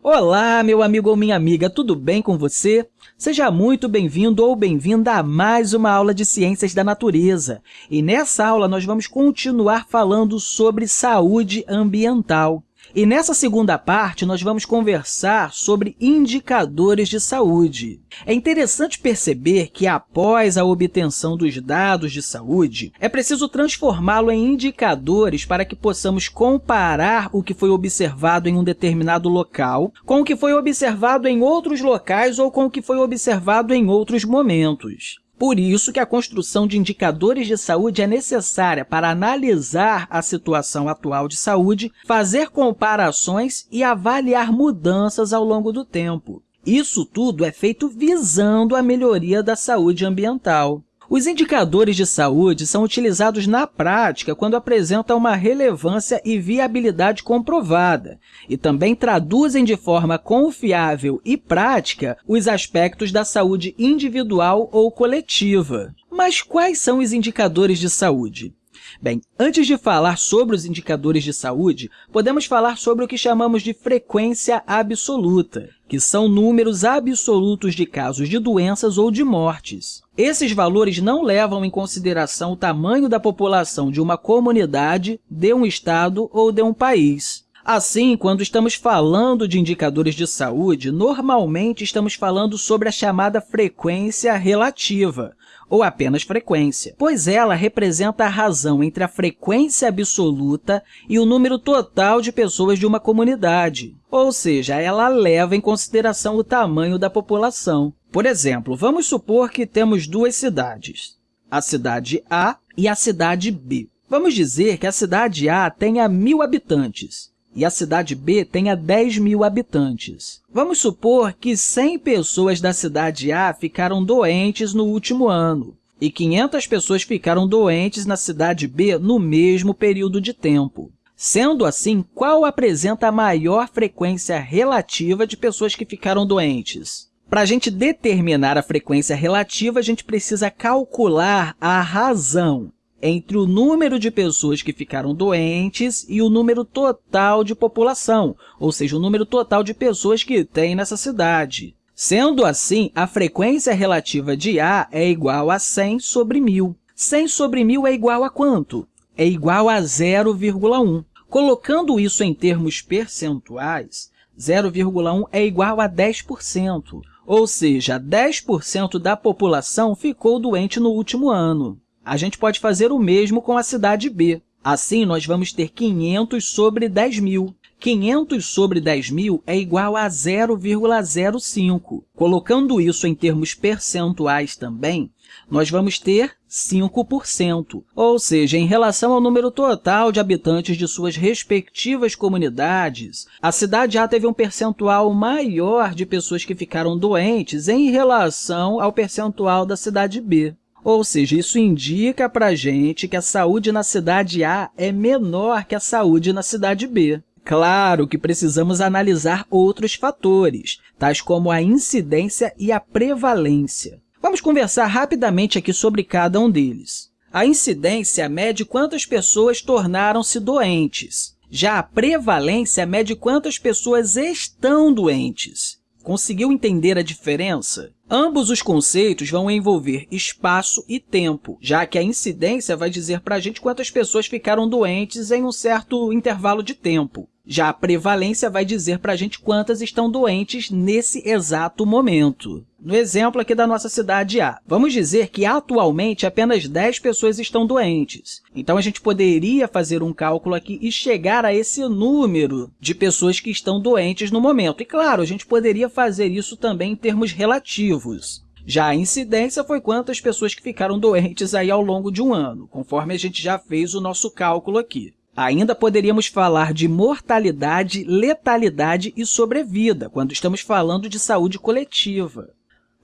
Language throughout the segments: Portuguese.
Olá, meu amigo ou minha amiga, tudo bem com você? Seja muito bem-vindo ou bem-vinda a mais uma aula de Ciências da Natureza. E nessa aula, nós vamos continuar falando sobre saúde ambiental. E nessa segunda parte, nós vamos conversar sobre indicadores de saúde. É interessante perceber que, após a obtenção dos dados de saúde, é preciso transformá-lo em indicadores para que possamos comparar o que foi observado em um determinado local com o que foi observado em outros locais ou com o que foi observado em outros momentos. Por isso que a construção de indicadores de saúde é necessária para analisar a situação atual de saúde, fazer comparações e avaliar mudanças ao longo do tempo. Isso tudo é feito visando a melhoria da saúde ambiental. Os indicadores de saúde são utilizados na prática quando apresentam uma relevância e viabilidade comprovada e também traduzem de forma confiável e prática os aspectos da saúde individual ou coletiva. Mas quais são os indicadores de saúde? Bem, antes de falar sobre os indicadores de saúde, podemos falar sobre o que chamamos de frequência absoluta, que são números absolutos de casos de doenças ou de mortes. Esses valores não levam em consideração o tamanho da população de uma comunidade, de um estado ou de um país. Assim, quando estamos falando de indicadores de saúde, normalmente estamos falando sobre a chamada frequência relativa, ou apenas frequência, pois ela representa a razão entre a frequência absoluta e o número total de pessoas de uma comunidade, ou seja, ela leva em consideração o tamanho da população. Por exemplo, vamos supor que temos duas cidades, a cidade A e a cidade B. Vamos dizer que a cidade A tenha mil habitantes e a cidade B tenha 10 mil habitantes. Vamos supor que 100 pessoas da cidade A ficaram doentes no último ano e 500 pessoas ficaram doentes na cidade B no mesmo período de tempo. Sendo assim, qual apresenta a maior frequência relativa de pessoas que ficaram doentes? Para a gente determinar a frequência relativa, a gente precisa calcular a razão entre o número de pessoas que ficaram doentes e o número total de população, ou seja, o número total de pessoas que tem nessa cidade. Sendo assim, a frequência relativa de A é igual a 100 sobre 1.000. 100 sobre 1.000 é igual a quanto? É igual a 0,1. Colocando isso em termos percentuais, 0,1 é igual a 10%, ou seja, 10% da população ficou doente no último ano. A gente pode fazer o mesmo com a cidade B. Assim, nós vamos ter 500 sobre 10 mil. 500 sobre 10 mil é igual a 0,05. Colocando isso em termos percentuais também, nós vamos ter 5%, ou seja, em relação ao número total de habitantes de suas respectivas comunidades, a cidade A teve um percentual maior de pessoas que ficaram doentes em relação ao percentual da cidade B. Ou seja, isso indica para a gente que a saúde na cidade A é menor que a saúde na cidade B. Claro que precisamos analisar outros fatores, tais como a incidência e a prevalência. Vamos conversar rapidamente aqui sobre cada um deles. A incidência mede quantas pessoas tornaram-se doentes. Já a prevalência mede quantas pessoas estão doentes. Conseguiu entender a diferença? Ambos os conceitos vão envolver espaço e tempo, já que a incidência vai dizer para a gente quantas pessoas ficaram doentes em um certo intervalo de tempo. Já a prevalência vai dizer para a gente quantas estão doentes nesse exato momento. No exemplo aqui da nossa cidade A, vamos dizer que atualmente apenas 10 pessoas estão doentes. Então, a gente poderia fazer um cálculo aqui e chegar a esse número de pessoas que estão doentes no momento. E, claro, a gente poderia fazer isso também em termos relativos. Já a incidência foi quantas pessoas que ficaram doentes aí ao longo de um ano, conforme a gente já fez o nosso cálculo aqui. Ainda poderíamos falar de mortalidade, letalidade e sobrevida, quando estamos falando de saúde coletiva.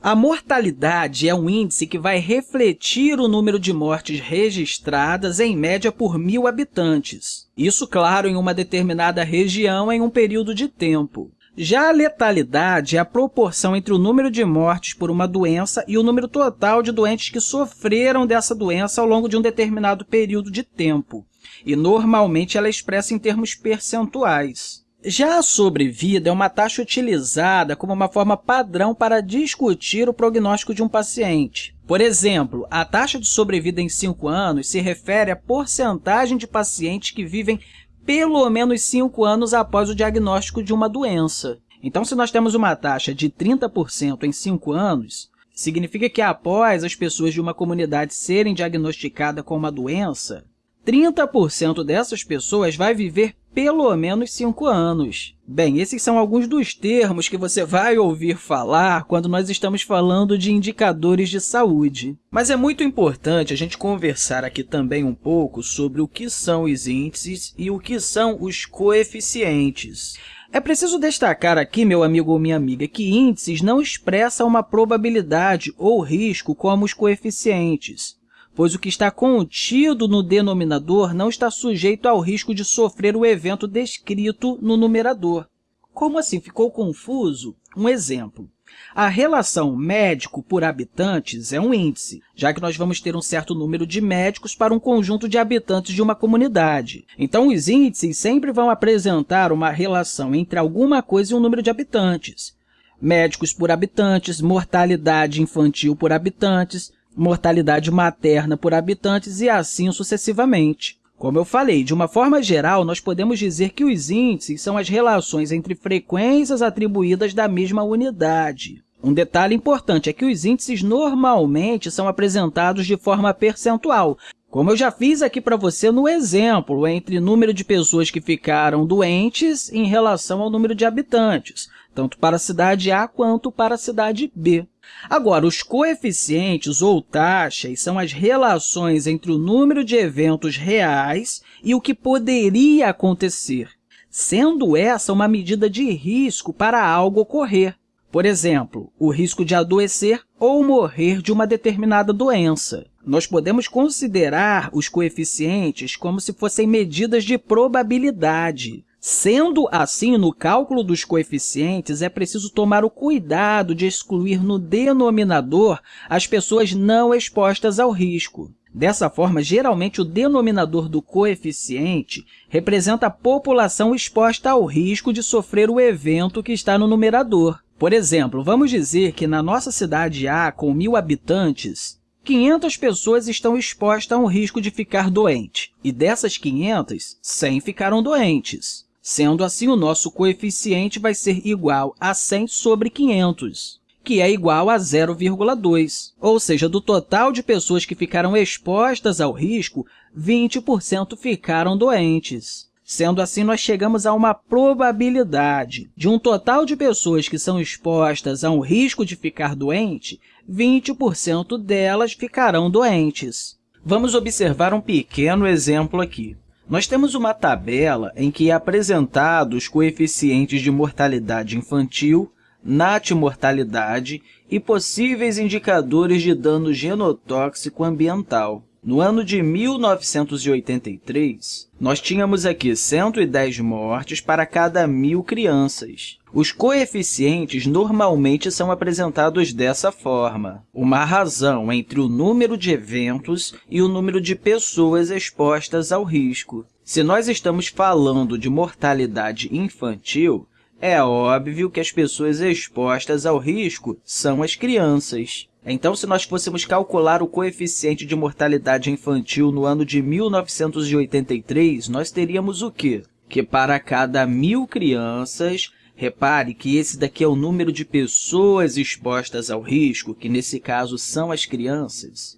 A mortalidade é um índice que vai refletir o número de mortes registradas, em média, por mil habitantes. Isso, claro, em uma determinada região em um período de tempo. Já a letalidade é a proporção entre o número de mortes por uma doença e o número total de doentes que sofreram dessa doença ao longo de um determinado período de tempo e normalmente ela é expressa em termos percentuais. Já a sobrevida é uma taxa utilizada como uma forma padrão para discutir o prognóstico de um paciente. Por exemplo, a taxa de sobrevida em 5 anos se refere à porcentagem de pacientes que vivem pelo menos 5 anos após o diagnóstico de uma doença. Então, se nós temos uma taxa de 30% em 5 anos, significa que após as pessoas de uma comunidade serem diagnosticadas com uma doença, 30% dessas pessoas vai viver pelo menos 5 anos. Bem, esses são alguns dos termos que você vai ouvir falar quando nós estamos falando de indicadores de saúde. Mas é muito importante a gente conversar aqui também um pouco sobre o que são os índices e o que são os coeficientes. É preciso destacar aqui, meu amigo ou minha amiga, que índices não expressam uma probabilidade ou risco como os coeficientes pois o que está contido no denominador não está sujeito ao risco de sofrer o evento descrito no numerador. Como assim? Ficou confuso? Um exemplo. A relação médico por habitantes é um índice, já que nós vamos ter um certo número de médicos para um conjunto de habitantes de uma comunidade. Então, os índices sempre vão apresentar uma relação entre alguma coisa e um número de habitantes. Médicos por habitantes, mortalidade infantil por habitantes, mortalidade materna por habitantes e assim sucessivamente. Como eu falei, de uma forma geral, nós podemos dizer que os índices são as relações entre frequências atribuídas da mesma unidade. Um detalhe importante é que os índices normalmente são apresentados de forma percentual, como eu já fiz aqui para você no exemplo, entre número de pessoas que ficaram doentes em relação ao número de habitantes, tanto para a cidade A quanto para a cidade B. Agora, os coeficientes ou taxas são as relações entre o número de eventos reais e o que poderia acontecer, sendo essa uma medida de risco para algo ocorrer. Por exemplo, o risco de adoecer ou morrer de uma determinada doença. Nós podemos considerar os coeficientes como se fossem medidas de probabilidade. Sendo assim, no cálculo dos coeficientes, é preciso tomar o cuidado de excluir no denominador as pessoas não expostas ao risco. Dessa forma, geralmente, o denominador do coeficiente representa a população exposta ao risco de sofrer o evento que está no numerador. Por exemplo, vamos dizer que na nossa cidade A, com mil habitantes, 500 pessoas estão expostas a um risco de ficar doente, e dessas 500, 100 ficaram doentes. Sendo assim, o nosso coeficiente vai ser igual a 100 sobre 500, que é igual a 0,2. Ou seja, do total de pessoas que ficaram expostas ao risco, 20% ficaram doentes. Sendo assim, nós chegamos a uma probabilidade de um total de pessoas que são expostas a um risco de ficar doente, 20% delas ficarão doentes. Vamos observar um pequeno exemplo aqui. Nós temos uma tabela em que é apresentado os coeficientes de mortalidade infantil, natimortalidade e possíveis indicadores de dano genotóxico ambiental. No ano de 1983, nós tínhamos aqui 110 mortes para cada mil crianças. Os coeficientes normalmente são apresentados dessa forma, uma razão entre o número de eventos e o número de pessoas expostas ao risco. Se nós estamos falando de mortalidade infantil, é óbvio que as pessoas expostas ao risco são as crianças. Então, se nós fôssemos calcular o coeficiente de mortalidade infantil no ano de 1983, nós teríamos o quê? Que para cada mil crianças, Repare que esse daqui é o número de pessoas expostas ao risco, que nesse caso são as crianças.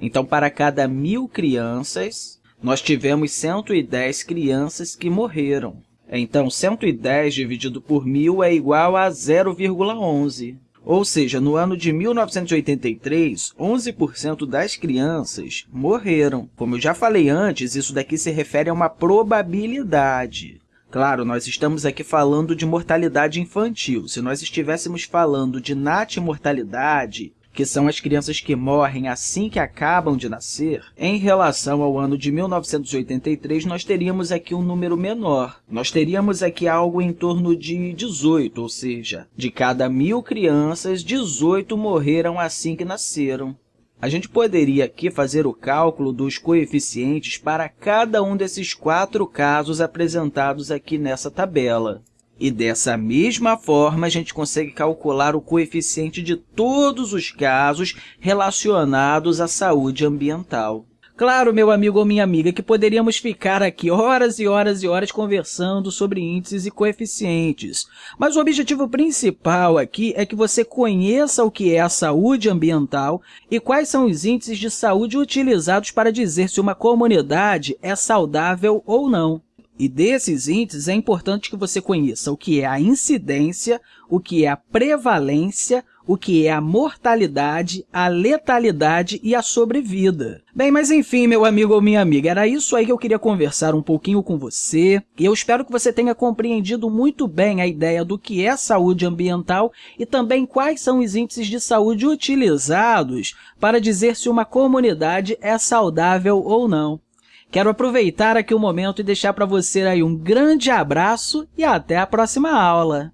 Então, para cada mil crianças, nós tivemos 110 crianças que morreram. Então, 110 dividido por mil é igual a 0,11. Ou seja, no ano de 1983, 11% das crianças morreram. Como eu já falei antes, isso daqui se refere a uma probabilidade. Claro, nós estamos aqui falando de mortalidade infantil. Se nós estivéssemos falando de natimortalidade, que são as crianças que morrem assim que acabam de nascer, em relação ao ano de 1983, nós teríamos aqui um número menor. Nós teríamos aqui algo em torno de 18, ou seja, de cada mil crianças, 18 morreram assim que nasceram. A gente poderia aqui fazer o cálculo dos coeficientes para cada um desses quatro casos apresentados aqui nessa tabela. E dessa mesma forma, a gente consegue calcular o coeficiente de todos os casos relacionados à saúde ambiental. Claro, meu amigo ou minha amiga, que poderíamos ficar aqui horas e horas e horas conversando sobre índices e coeficientes, mas o objetivo principal aqui é que você conheça o que é a saúde ambiental e quais são os índices de saúde utilizados para dizer se uma comunidade é saudável ou não. E desses índices, é importante que você conheça o que é a incidência, o que é a prevalência, o que é a mortalidade, a letalidade e a sobrevida. Bem, mas enfim, meu amigo ou minha amiga, era isso aí que eu queria conversar um pouquinho com você, e eu espero que você tenha compreendido muito bem a ideia do que é saúde ambiental e também quais são os índices de saúde utilizados para dizer se uma comunidade é saudável ou não. Quero aproveitar aqui o momento e deixar para você aí um grande abraço e até a próxima aula!